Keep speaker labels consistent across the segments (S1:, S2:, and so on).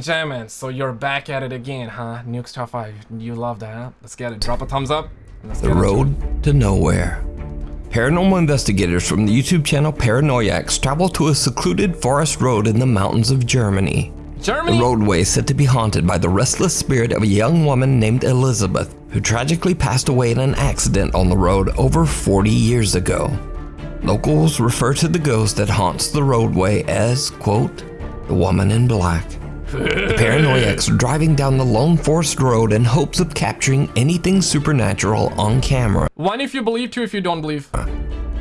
S1: Gentlemen, so you're back at it again, huh? Nukes Top 5. You love that, huh? Let's get it. Drop a thumbs up.
S2: The
S1: get into it.
S2: road to nowhere. Paranormal investigators from the YouTube channel Paranoiacs travel to a secluded forest road in the mountains of Germany.
S1: Germany?
S2: The roadway is said to be haunted by the restless spirit of a young woman named Elizabeth, who tragically passed away in an accident on the road over 40 years ago. Locals refer to the ghost that haunts the roadway as, quote, the woman in black. The paranoiacs are driving down the lone forest road in hopes of capturing anything supernatural on camera.
S1: One if you believe, two if you don't believe.
S2: Uh,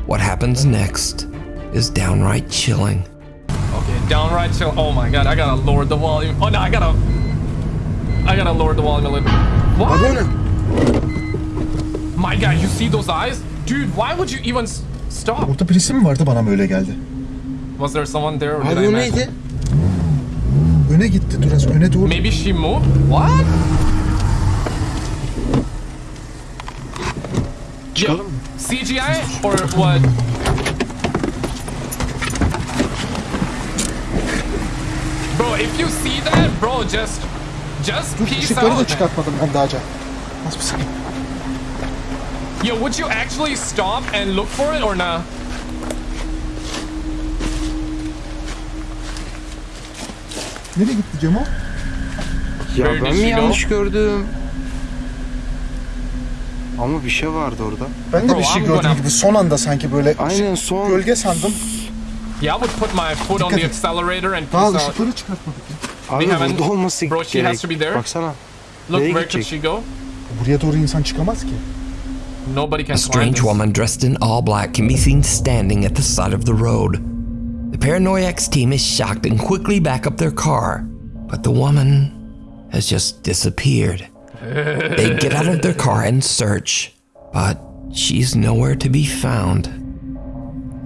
S2: what happens next is downright chilling.
S1: Okay, downright chill. Oh my god, I gotta lower the volume. Oh no, I gotta... I gotta lower the volume a little bit. What? My god, you see those eyes? Dude, why would you even stop?
S3: Orada birisi mi vardı bana mı geldi?
S1: Was there someone there? or did
S4: Abi
S1: I
S4: o
S1: imagine?
S4: neydi?
S3: Öne gitti Duras öne doğru.
S1: Maybe she moved? What?
S4: Çıkalım mı?
S1: CGI or what? Bro, if you see that, bro, just just
S3: Dur
S1: peace
S3: ışıkları da
S1: out. man.
S3: çıkartmadım ben daha önce. Az bir saniye.
S1: Yo, would you actually stop and look for it or nah?
S3: Nereye gitti Cemo?
S4: Ya
S1: Where
S4: ben mi
S1: go?
S4: yanlış gördüm? Ama bir şey vardı orada.
S3: Ben de
S1: Bro,
S3: bir şey
S1: I'm
S3: gördüm
S1: gonna-
S3: gibi son anda sanki böyle
S4: Aynen son.
S3: gölge sandım.
S1: Yeah, I would put my foot on
S3: Dikkat
S1: the
S3: et.
S1: accelerator and
S3: Daha
S1: out.
S3: ışıkları çıkartmadık ya.
S4: Abi
S1: We haven't-
S4: burada olması
S1: Bro, she
S4: gerek.
S1: has to be there.
S4: Baksana.
S1: Look,
S4: Nereye
S1: where could
S4: gidecek?
S1: she go?
S3: Buraya doğru insan çıkamaz ki.
S1: Nobody can
S2: A
S1: climb
S2: strange
S1: this.
S2: woman dressed in all black can be seen standing at the side of the road. The Paranoiacs team is shocked and quickly back up their car, but the woman has just disappeared. they get out of their car and search, but she's nowhere to be found.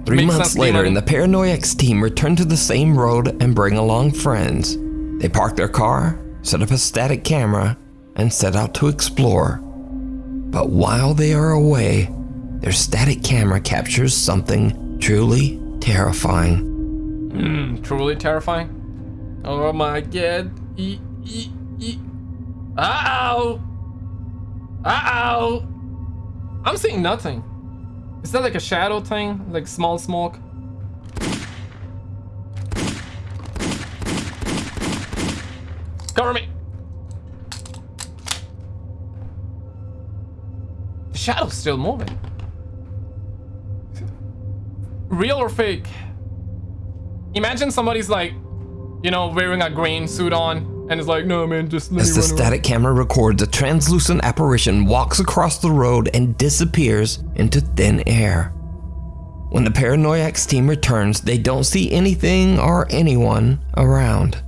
S2: Three
S1: Makes
S2: months later, and the Paranoiacs team return to the same road and bring along friends. They park their car, set up a static camera, and set out to explore. But while they are away, their static camera captures something truly terrifying.
S1: Truly terrifying. Oh my god. E e e. Uh oh. Uh oh. I'm seeing nothing. Is that like a shadow thing? Like small smoke? Cover me. The shadow's still moving. Real or fake? Imagine somebody's like, you know, wearing a green suit on and is like, no man, just let
S2: As
S1: me
S2: the
S1: run around."
S2: static camera records, a translucent apparition walks across the road and disappears into thin air. When the Paranoiacs team returns, they don't see anything or anyone around.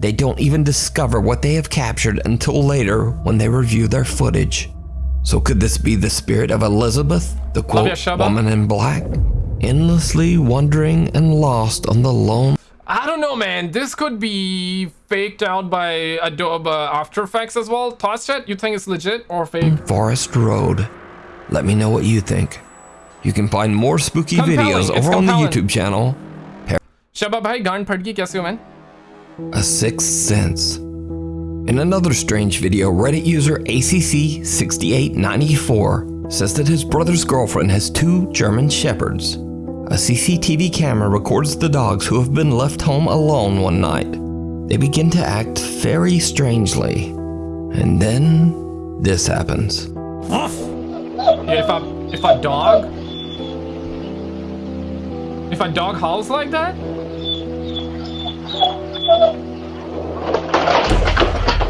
S2: They don't even discover what they have captured until later when they review their footage. So could this be the spirit of Elizabeth, the quote woman in black, endlessly wandering and lost on the lone...
S1: I don't know, man. This could be faked out by Adobe After Effects as well. Toss chat, you think it's legit or fake?
S2: Mm, Forest Road. Let me know what you think. You can find more spooky
S1: compelling.
S2: videos over on the YouTube channel.
S1: Shabba gaan kaise ho man?
S2: A sixth sense. In another strange video, Reddit user ACC6894 says that his brother's girlfriend has two German shepherds. A CCTV camera records the dogs who have been left home alone one night. They begin to act very strangely. And then this happens.
S1: If a if a dog if a dog howls like that?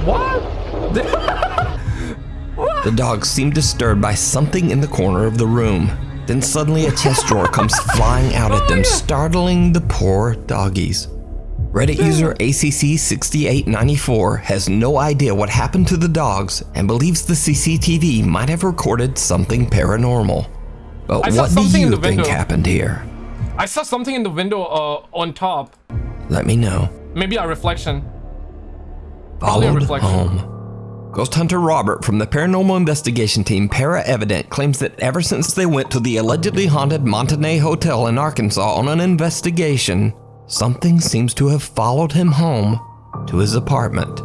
S1: What?
S2: The dogs seem disturbed by something in the corner of the room. Then suddenly a chest drawer comes flying out at them, startling the poor doggies. Reddit user ACC6894 has no idea what happened to the dogs and believes the CCTV might have recorded something paranormal. But
S1: I
S2: what do you think
S1: window.
S2: happened here?
S1: I saw something in the window uh, on top.
S2: Let me know.
S1: Maybe a reflection. Probably a
S2: Followed
S1: reflection.
S2: home. Ghost hunter Robert from the paranormal investigation team Para Evident claims that ever since they went to the allegedly haunted Montanay Hotel in Arkansas on an investigation, something seems to have followed him home to his apartment.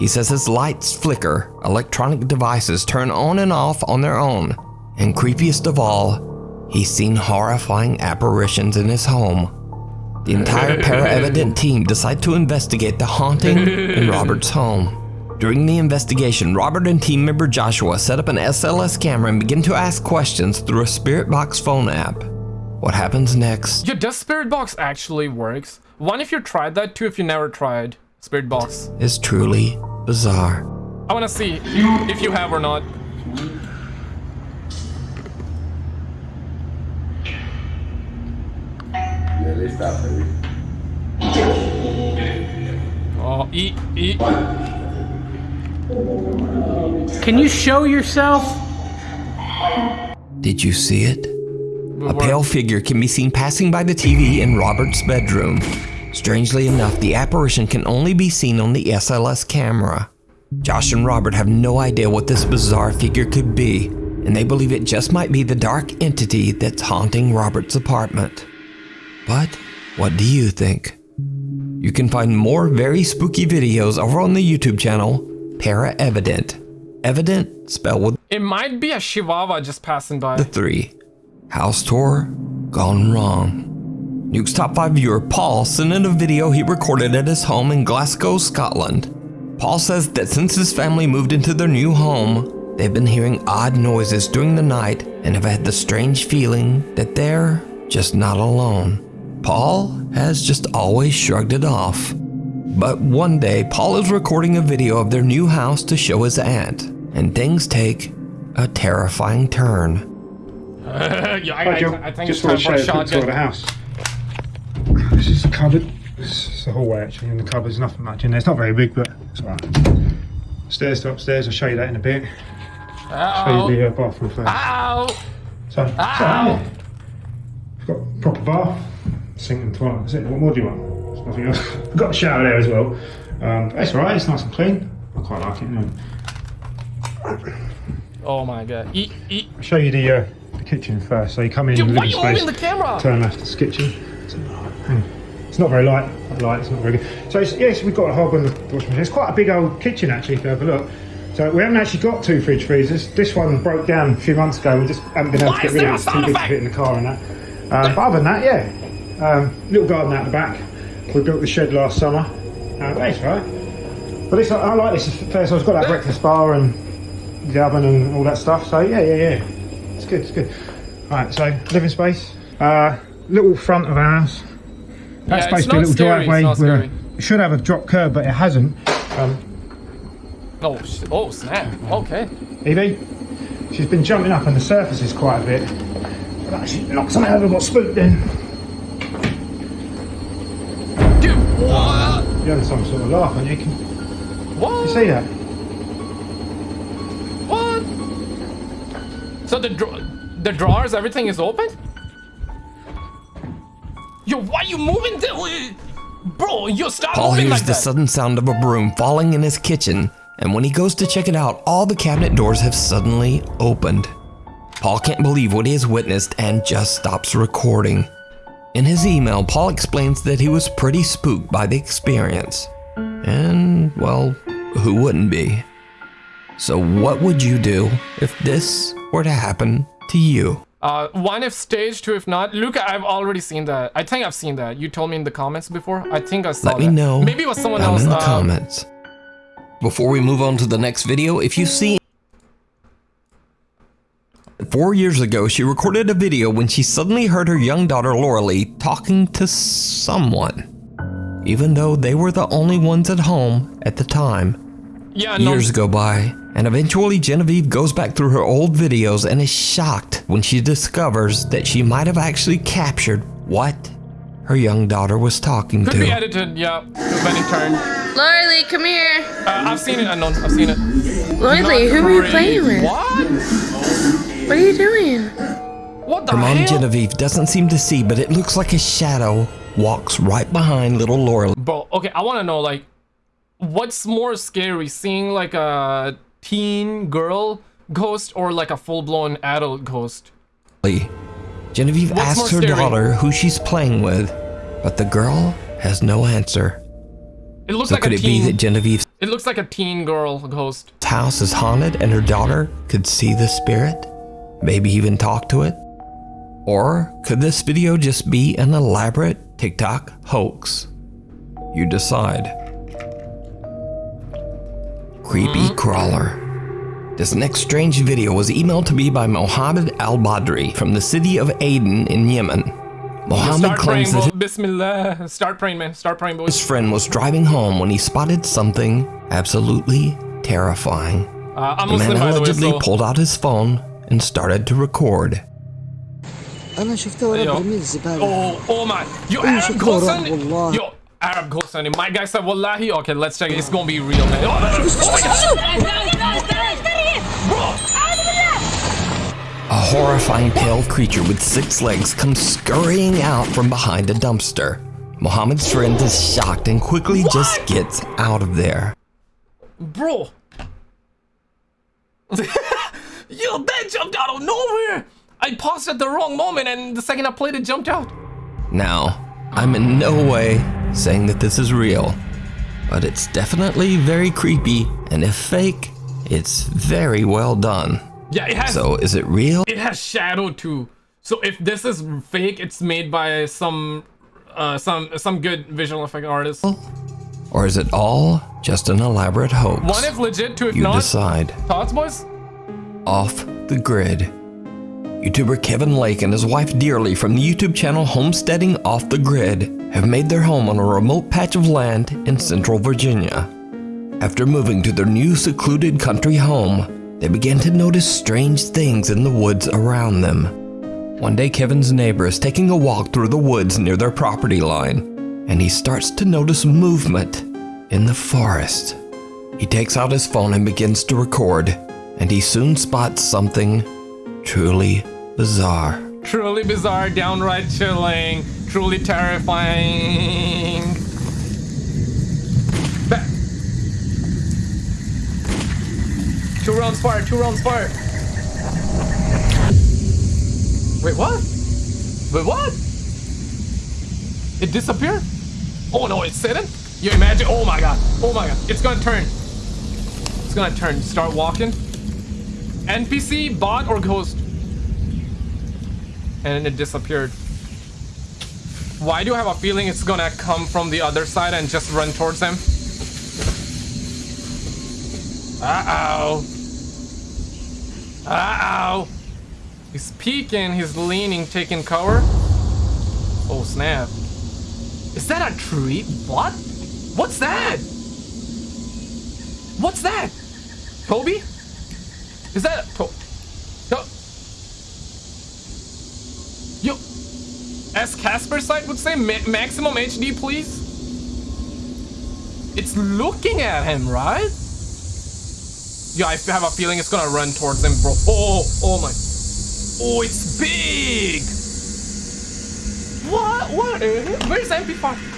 S2: He says his lights flicker, electronic devices turn on and off on their own, and creepiest of all, he's seen horrifying apparitions in his home. The entire para-evident team decide to investigate the haunting in Robert's home. During the investigation, Robert and team member Joshua set up an SLS camera and begin to ask questions through a Spirit Box phone app. What happens next?
S1: Yeah, does Spirit Box actually works? One if you tried that, two if you never tried Spirit Box.
S2: is truly bizarre.
S1: I wanna see if you have or not. Oh, eat, eat.
S5: Can you show yourself?
S2: Did you see it? A pale figure can be seen passing by the TV in Robert's bedroom. Strangely enough, the apparition can only be seen on the SLS camera. Josh and Robert have no idea what this bizarre figure could be, and they believe it just might be the dark entity that's haunting Robert's apartment. But what do you think? You can find more very spooky videos over on the YouTube channel Para Evident. Evident spelled with
S1: It might be a Chihuahua just passing by.
S2: the three. House tour gone wrong. Nuke's top 5 viewer Paul sent in a video he recorded at his home in Glasgow, Scotland. Paul says that since his family moved into their new home, they've been hearing odd noises during the night and have had the strange feeling that they're just not alone. Paul has just always shrugged it off. But one day, Paul is recording a video of their new house to show his aunt, and things take a terrifying turn.
S1: yeah, I, I,
S3: Joe,
S1: I think
S3: just
S1: it's time
S3: want to
S1: for a
S3: show you a quick tour of the house. This is the cupboard. This is the hallway actually, and the cupboard's nothing much in there. It's not very big, but it's alright. Stairs to upstairs, I'll show you that in a bit. Show you the uh, bathroom first.
S1: Ow!
S3: So, so
S1: Ow!
S3: I've got a proper bath, sink and toilet. That's it. What more do you want? Nothing else. I've got a shower there as well. Um, it's alright, it's nice and clean. I quite like it. Know.
S1: Oh my god. Eat, eat.
S3: I'll show you the, uh, the kitchen first. So you come in,
S1: Dude,
S3: the
S1: why are
S3: living
S1: you
S3: space,
S1: the camera?
S3: turn left, it's kitchen. So, hang on. It's not very light. That light, it's not very good. So yes, we've got a hob and a washing machine. It's quite a big old kitchen actually. If you have a look. So we haven't actually got two fridge freezers. This one broke down a few months ago. We just haven't been able
S1: Why
S3: to get rid of it. It's too big to fit in the car and that. Um, but other than that, yeah, um, little garden out the back. We built the shed last summer. Uh, that's right. But this, I like this affair. So it's got that breakfast bar and the oven and all that stuff. So yeah, yeah, yeah. It's good. It's good. All right. So living space. Uh, little front of our house. That's
S1: Yeah, it's
S3: supposed to be a little
S1: scary,
S3: driveway. it should have a drop curb, but it hasn't. Um,
S1: Oh, oh snap. Okay.
S3: Evie, she's been jumping up on the surfaces quite a bit. But actually knocked something over, got spooked then.
S1: What?
S3: You had some sort of laugh, and you can
S1: What?
S3: you see that?
S1: What? So the dra- the drawers, everything is open? Yo, why you moving? The- Bro, you stop
S2: Paul
S1: moving
S2: hears
S1: like
S2: the
S1: that.
S2: sudden sound of a broom falling in his kitchen, and when he goes to check it out, all the cabinet doors have suddenly opened. Paul can't believe what he has witnessed and just stops recording. In his email, Paul explains that he was pretty spooked by the experience. And, well, who wouldn't be? So, what would you do if this were to happen to you?
S1: Uh, one if stage, two if not. Luca, I've already seen that. I think I've seen that. You told me in the comments before. I think I saw
S2: Let me know
S1: Maybe it was someone else.
S2: in the
S1: uh,
S2: comments. Before we move on to the next video, if you see Four years ago, she recorded a video when she suddenly heard her young daughter Lauralee talking to someone. Even though they were the only ones at home at the time,
S1: Yeah, no.
S2: years go by, and eventually Genevieve goes back through her old videos and is shocked when she discovers that she might have actually captured what her young daughter was talking
S1: Could
S2: to.
S1: be edited, yeah. When it turned.
S5: Lorelei, come here.
S1: Uh, I've seen it, I unknown. I've seen it.
S5: Lorelei, who are you playing with?
S1: What?
S5: What are you doing?
S1: What the
S2: Her mom
S1: hell?
S2: Genevieve doesn't seem to see, but it looks like a shadow walks right behind little Laura.
S1: Bro, okay, I want to know, like, what's more scary, seeing like a teen girl ghost or like a full-blown adult ghost?
S2: Genevieve
S1: What's
S2: asks her
S1: scary?
S2: daughter who she's playing with, but the girl has no answer.
S1: It looks
S2: So
S1: like
S2: could
S1: a
S2: it be that Genevieve's
S1: it looks like a teen girl ghost.
S2: house is haunted and her daughter could see the spirit? Maybe even talk to it? Or could this video just be an elaborate TikTok hoax? You decide. Creepy crawler. This next strange video was emailed to me by Mohammed Al Badri from the city of Aden in Yemen. Mohammed
S1: Start praying,
S2: claims that.
S1: Bismillah. Start praying, man. Start praying, boys.
S2: his friend was driving home when he spotted something absolutely terrifying.
S1: Uh,
S2: The man
S1: the way,
S2: allegedly
S1: so.
S2: pulled out his phone and started to record.
S6: انا شفته وانا
S1: أيوه.
S6: برمي الزباله
S1: Oh, oh my. Yo,
S6: أي
S1: Arab
S6: شكرا،
S1: ghost on it.
S6: والله.
S1: Yo, Arab ghost on it. My guy said, Wallahi. Okay, let's check it. It's gonna be real, man. Oh, oh my god.
S2: A horrifying pale creature with six legs comes scurrying out from behind a dumpster. Mohammed's friend is shocked and quickly just gets out of there.
S1: Bro. Yo, that jumped out of nowhere. I paused at the wrong moment, and the second I played it, jumped out.
S2: Now, I'm in no way saying that this is real, but it's definitely very creepy, and if fake, it's very well done.
S1: Yeah, it has.
S2: So, is it real?
S1: it has shadow too. So if this is fake, it's made by some, uh, some some good visual effect artist.
S2: Or is it all just an elaborate hoax?
S1: One if legit, two if
S2: you
S1: not.
S2: decide.
S1: Thoughts, boys?
S2: Off the grid. YouTuber Kevin Lake and his wife Dearly from the YouTube channel Homesteading Off the Grid have made their home on a remote patch of land in central Virginia. After moving to their new secluded country home, they began to notice strange things in the woods around them. One day, Kevin's neighbor is taking a walk through the woods near their property line, and he starts to notice movement in the forest. He takes out his phone and begins to record, and he soon spots something truly bizarre.
S1: Truly bizarre, downright chilling, truly terrifying. Two rounds fire, two rounds fire. Wait, what? Wait, what? It disappeared? Oh no, it's sitting? You imagine? Oh my god, oh my god, it's gonna turn. It's gonna turn. Start walking. NPC, bot, or ghost? and it disappeared. Why do I have a feeling it's gonna come from the other side and just run towards them? Uh-oh. Uh-oh. He's peeking, he's leaning, taking cover. Oh, snap. Is that a tree? What? What's that? What's that? Toby? Is that a to to Yo, as Casper site would say, ma maximum HD, please. It's looking at him, right? Yeah, I have a feeling it's gonna run towards him, bro. Oh, oh, oh, oh my. Oh, it's big. What? What? Where's MP5?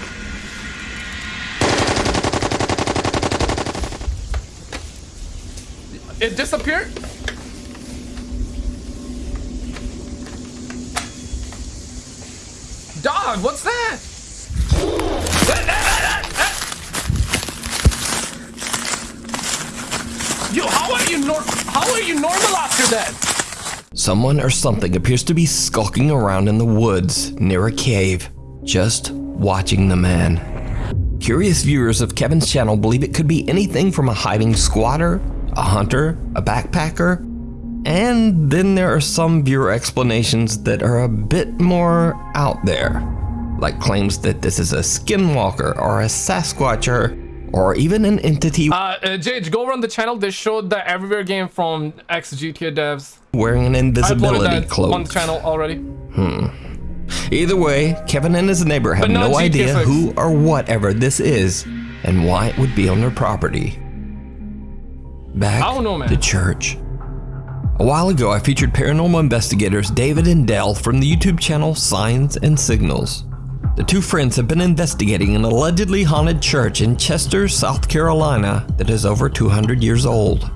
S1: It disappeared? Dog, what's that? Yo, how are you nor how are you normal after that?
S2: Someone or something appears to be skulking around in the woods near a cave, just watching the man. Curious viewers of Kevin's channel believe it could be anything from a hiding squatter, a hunter, a backpacker, and then there are some viewer explanations that are a bit more out there, like claims that this is a skinwalker or a Sasquatcher, or even an entity
S1: Uh, uh Jage, go run the channel. They showed the Everywhere game from ex GTA devs.
S2: wearing an invisibility
S1: that
S2: cloak.
S1: on the channel already. Hmm.
S2: Either way, Kevin and his neighbor have no
S1: GTA
S2: idea
S1: six.
S2: who or whatever this is and why it would be on their property. Back
S1: I don't know, man.
S2: to church. A while ago, I featured paranormal investigators David and Dell from the YouTube channel Signs and Signals. The two friends have been investigating an allegedly haunted church in Chester, South Carolina that is over 200 years old.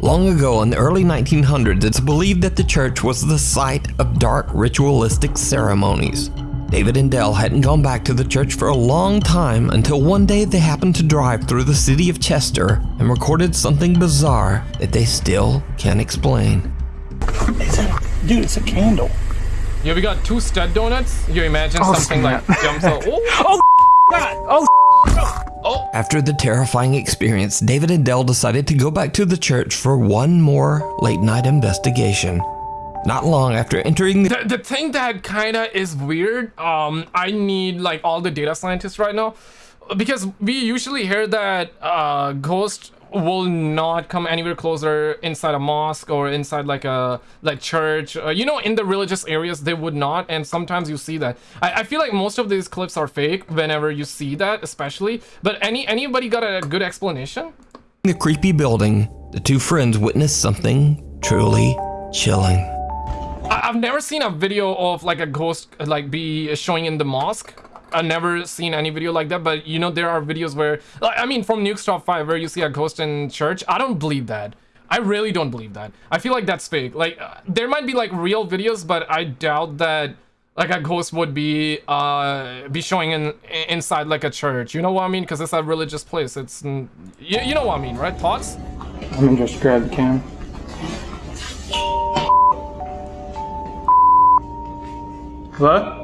S2: Long ago in the early 1900s, it's believed that the church was the site of dark ritualistic ceremonies. David and Dell hadn't gone back to the church for a long time until one day they happened to drive through the city of Chester and recorded something bizarre that they still can't explain.
S7: Dude, it's a candle.
S1: Yeah, we got two stud donuts. You imagine oh, something like jumps out. Oh, oh
S7: God! Oh, oh,
S2: After the terrifying experience, David and Dell decided to go back to the church for one more late night investigation. Not long after entering the
S1: the, the thing that kind of is weird um i need like all the data scientists right now because we usually hear that uh ghost will not come anywhere closer inside a mosque or inside like a like church. Uh, you know in the religious areas they would not and sometimes you see that. I, I feel like most of these clips are fake whenever you see that especially but any anybody got a good explanation?
S2: In the creepy building, the two friends witnessed something truly chilling.
S1: I've never seen a video of like a ghost like be showing in the mosque. I've never seen any video like that, but you know there are videos where like, I mean from Nuke's Top 5 where you see a ghost in church. I don't believe that. I really don't believe that. I feel like that's fake. Like uh, there might be like real videos, but I doubt that like a ghost would be uh be showing in inside like a church. You know what I mean? Because it's a religious place. It's you, you know what I mean, right? Thoughts?
S7: Let me just grab the cam. What?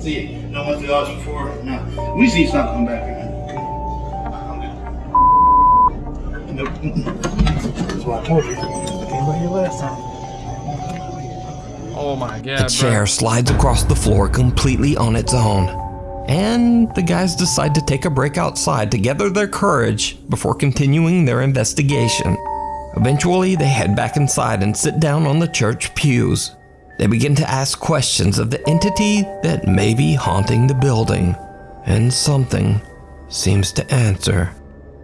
S8: See, no went through the house before. No, we see something back here. Nope. That's what I told you. Came by here last time.
S1: Oh my
S2: A
S1: god,
S2: chair
S1: bro.
S2: slides across the floor completely on its own. And the guys decide to take a break outside to gather their courage before continuing their investigation. Eventually, they head back inside and sit down on the church pews. They begin to ask questions of the entity that may be haunting the building, and something seems to answer.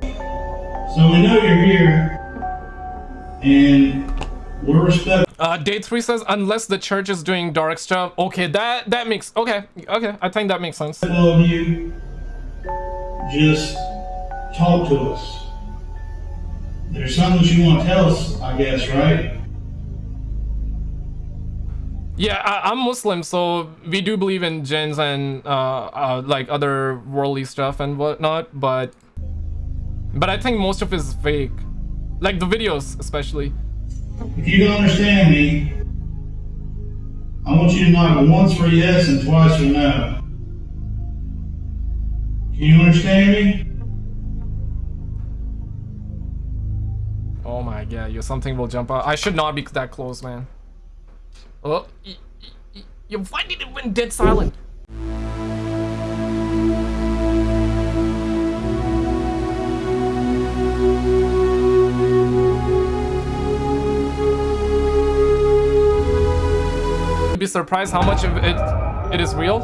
S8: So we know you're here, and we're respectful
S1: Uh, day three says unless the church is doing dark stuff. Okay, that that makes okay, okay. I think that makes sense.
S8: of you. Just talk to us. There's something that you want to tell us, I guess, right?
S1: Yeah, I, I'm Muslim, so we do believe in jinns and uh, uh, like other worldly stuff and whatnot. But but I think most of it is fake, like the videos especially.
S8: If you don't understand me, I want you to knock once for yes and twice for no. Can you understand me?
S1: Oh my god, you something will jump out. I should not be that close, man. Oh, y- y- y- y- it when dead silent? Surprised how much of it it is real.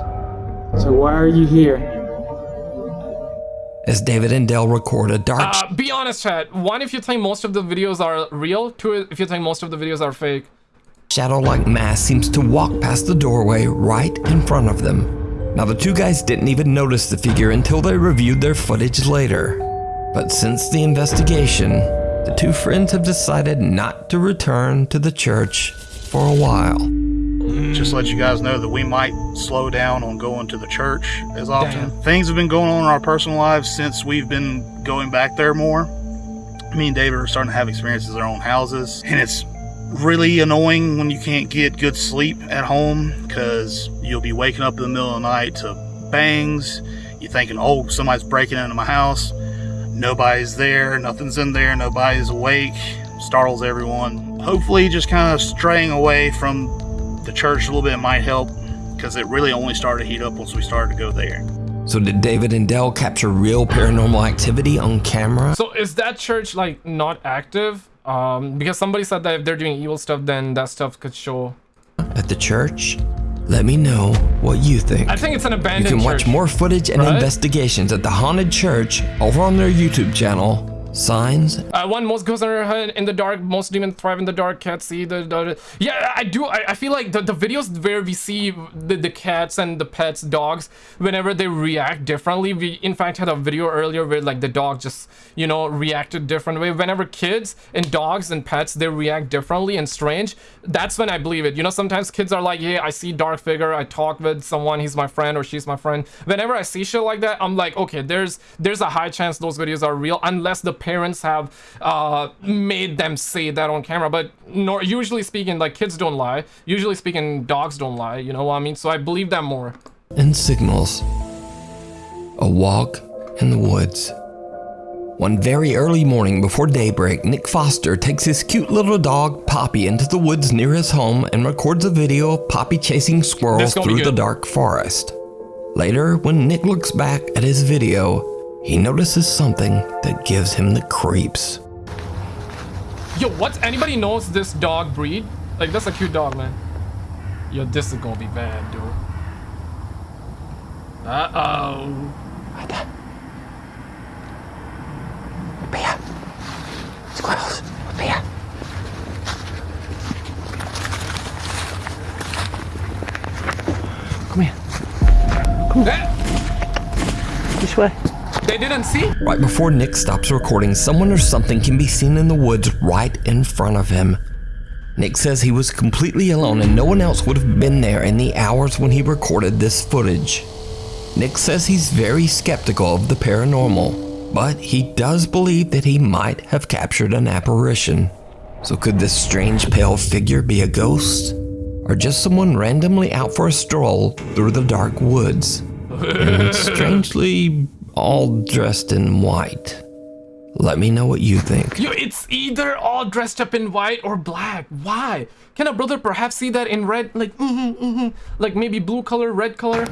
S7: So why are you here?
S2: As David and Dell record a dark
S1: Uh, be honest, chat. One, if you think most of the videos are real. Two, if you think most of the videos are fake.
S2: shadow like mass seems to walk past the doorway right in front of them. Now, the two guys didn't even notice the figure until they reviewed their footage later. But since the investigation, the two friends have decided not to return to the church for a while.
S9: Just let you guys know that we might slow down on going to the church as often. Things have been going on in our personal lives since we've been going back there more. Me and David are starting to have experiences in our own houses, and it's really annoying when you can't get good sleep at home because you'll be waking up in the middle of the night to bangs. You're thinking, oh, somebody's breaking into my house. Nobody's there, nothing's in there, nobody's awake. Startles everyone. Hopefully, just kind of straying away from the church a little bit might help because it really only started to heat up once we started to go there.
S2: So, did David and Dell capture real paranormal activity on camera?
S1: So is that church like not active? Um, because somebody said that if they're doing evil stuff, then that stuff could show.
S2: At the church? Let me know what you think.
S1: I think it's an abandoned You
S2: can watch
S1: church.
S2: more footage and
S1: right?
S2: investigations at the haunted church over on their YouTube channel. Signs
S1: Uh, one most goes in the dark. Most demons thrive in the dark. Cats see the. the yeah, I do. I, I feel like the, the videos where we see the, the cats and the pets, dogs, whenever they react differently. We in fact had a video earlier where like the dog just you know reacted different way. Whenever kids and dogs and pets they react differently and strange, that's when I believe it. You know, sometimes kids are like, yeah, I see dark figure. I talk with someone. He's my friend or she's my friend. Whenever I see shit like that, I'm like, okay, there's there's a high chance those videos are real unless the parents have uh, made them say that on camera. But nor usually speaking, like kids don't lie. Usually speaking, dogs don't lie. You know what I mean? So I believe that more.
S2: and signals. A walk in the woods. One very early morning before daybreak, Nick Foster takes his cute little dog Poppy into the woods near his home and records a video of Poppy chasing squirrels
S1: This gonna be
S2: through the dark forest. Later, when Nick looks back at his video, he notices something that gives him the creeps.
S1: Yo, what? Anybody knows this dog breed? Like, that's a cute dog, man. Yo, this is gonna be bad, dude. Uh-oh.
S6: Squirrels. Vea. Come here.
S1: Come Eh,
S6: This way.
S1: They didn't see?
S2: Right before Nick stops recording, someone or something can be seen in the woods right in front of him. Nick says he was completely alone and no one else would have been there in the hours when he recorded this footage. Nick says he's very skeptical of the paranormal, but he does believe that he might have captured an apparition. So could this strange pale figure be a ghost? Or just someone randomly out for a stroll through the dark woods? and strangely all dressed in white. Let me know what you think.
S1: Yo, it's either all dressed up in white or black. Why? Can a brother perhaps see that in red? Like, mm-hmm, mm-hmm. Like maybe blue color, red color?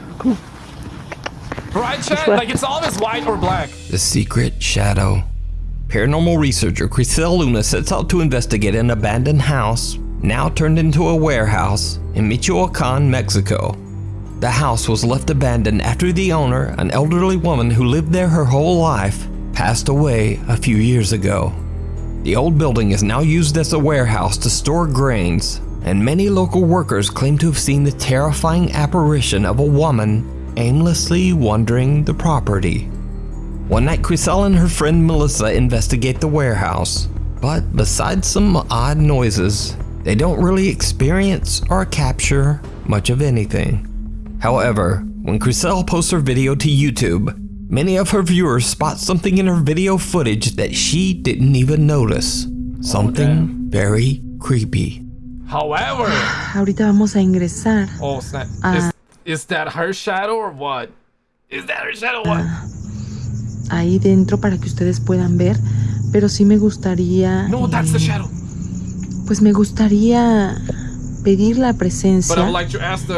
S1: Right,
S6: Chad?
S1: Like, it's always white or black.
S2: The Secret Shadow. Paranormal researcher Crisel Luna sets out to investigate an abandoned house, now turned into a warehouse, in Michoacan, Mexico. The house was left abandoned after the owner, an elderly woman who lived there her whole life, passed away a few years ago. The old building is now used as a warehouse to store grains, and many local workers claim to have seen the terrifying apparition of a woman aimlessly wandering the property. One night, Crisel and her friend Melissa investigate the warehouse, but besides some odd noises, they don't really experience or capture much of anything. However, when Crisel posts her video to YouTube, many of her viewers spot something in her video footage that she didn't even notice. Something very creepy.
S1: However,
S10: Ahorita vamos a ingresar
S1: oh snap.
S10: Ah.
S1: Is, is that her shadow or what? Is that her shadow or what?
S10: ahí dentro para que ustedes puedan ver, pero sí me gustaría,
S1: No, that's the
S10: eh,
S1: shadow.
S10: pues me gustaría pedir la presencia.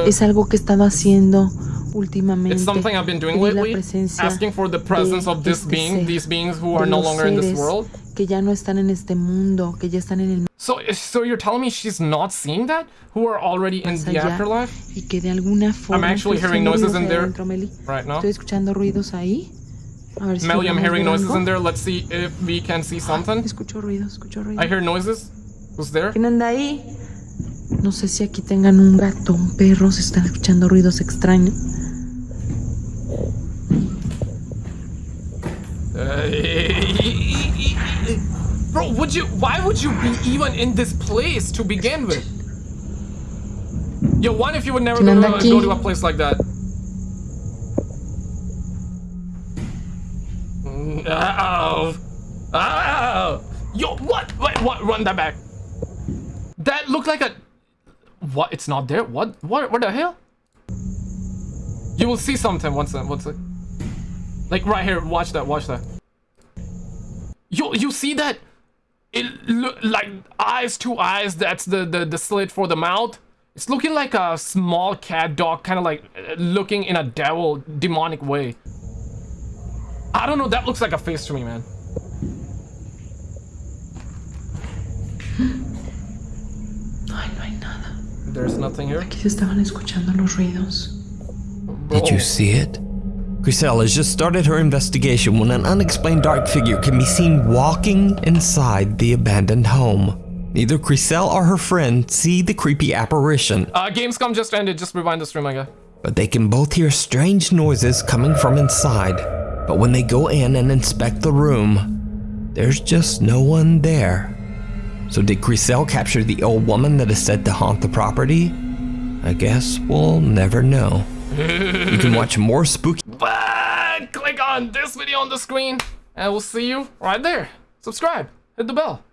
S10: Es algo que he estado haciendo últimamente.
S1: Something
S10: pedir la presencia
S1: asking for the presence
S10: de
S1: of this
S10: este
S1: being,
S10: ser,
S1: these beings who
S10: de
S1: are no
S10: los
S1: longer in this
S10: seres
S1: world.
S10: Que ya no están en este mundo, que ya están en el
S1: So, so you're telling me she's not seeing that? Who are already in the afterlife?
S10: y que de alguna forma.
S1: actually
S10: estoy
S1: hearing noises in there right now.
S10: Estoy escuchando ruidos ahí. A ver si
S1: Melly, I'm hearing noises in there. Let's see if we can see something.
S10: Escucho ruidos, escucho ruidos.
S1: I hear noises. Who's there?
S10: ¿Quién anda ahí? No sé si aquí tengan un gato, un perro, se están escuchando ruidos extraños.
S1: Bro, would you? Why would you be even in this place to begin with? Yo, one if you would never go to, a- go to a place like that. Oh, oh, yo, what? Wait, what? Run that back. That looked like a. What? It's not there. What? What? What the hell? You will see something once. uh, Once. uh, Like right here. Watch that. Watch that. You you see that? It look like eyes to eyes. That's the the the slit for the mouth. It's looking like a small cat dog, kind of like looking in a devil demonic way. I don't know. That looks like a face to me, man. There's nothing here.
S10: Aquí se estaban escuchando los ruidos.
S2: Did you see it? Chriselle has just started her investigation when an unexplained dark figure can be seen walking inside the abandoned home. Neither Chriselle or her friend see the creepy apparition,
S1: Uh, Gamescom just ended. Just rewind the stream, my guy.
S2: but they can both hear strange noises coming from inside. But when they go in and inspect the room, there's just no one there. So did Chriselle capture the old woman that is said to haunt the property? I guess we'll never know. you can watch more spooky
S1: But click on this video on the screen, and we'll see you right there. Subscribe, hit the bell.